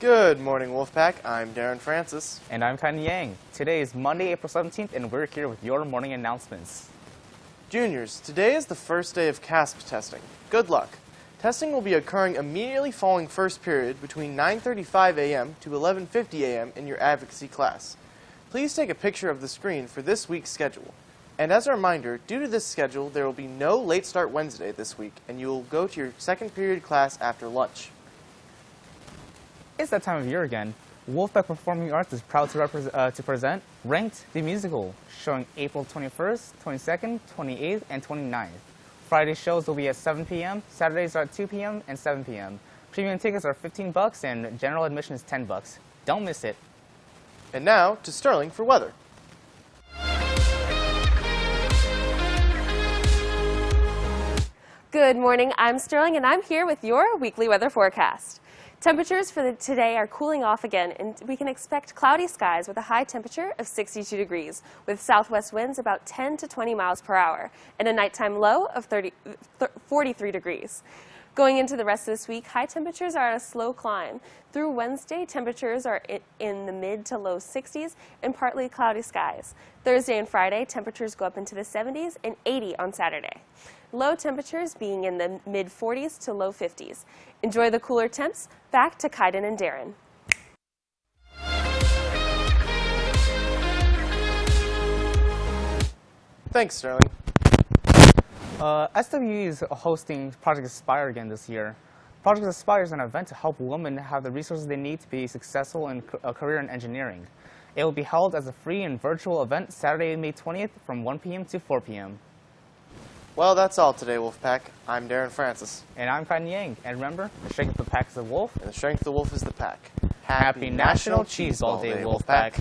Good morning, Wolfpack. I'm Darren Francis. And I'm Kai Yang. Today is Monday, April 17th, and we're here with your morning announcements. Juniors, today is the first day of CASP testing. Good luck. Testing will be occurring immediately following first period between 9.35 a.m. to 11.50 a.m. in your advocacy class. Please take a picture of the screen for this week's schedule. And as a reminder, due to this schedule, there will be no late start Wednesday this week, and you will go to your second period class after lunch. It's that time of year again. Wolfpack Performing Arts is proud to, uh, to present Ranked the Musical, showing April 21st, 22nd, 28th, and 29th. Friday shows will be at 7 p.m., Saturdays are at 2 p.m. and 7 p.m. Premium tickets are 15 bucks and general admission is 10 bucks. Don't miss it. And now to Sterling for weather. Good morning, I'm Sterling and I'm here with your weekly weather forecast. Temperatures for today are cooling off again and we can expect cloudy skies with a high temperature of 62 degrees with southwest winds about 10 to 20 miles per hour and a nighttime low of 30, 43 degrees. Going into the rest of this week, high temperatures are at a slow climb. Through Wednesday, temperatures are in the mid to low 60s and partly cloudy skies. Thursday and Friday, temperatures go up into the 70s and 80 on Saturday. Low temperatures being in the mid 40s to low 50s. Enjoy the cooler temps. Back to Kaiden and Darren. Thanks, Sterling. Uh, SWE is hosting Project Aspire again this year. Project Aspire is an event to help women have the resources they need to be successful in a career in engineering. It will be held as a free and virtual event Saturday, May 20th from 1 p.m. to 4 p.m. Well, that's all today, Wolfpack. I'm Darren Francis. And I'm Kai Yang. And remember, the strength of the pack is the wolf. And the strength of the wolf is the pack. Happy, Happy National Cheese Ball Day, Wolfpack. Wolfpack.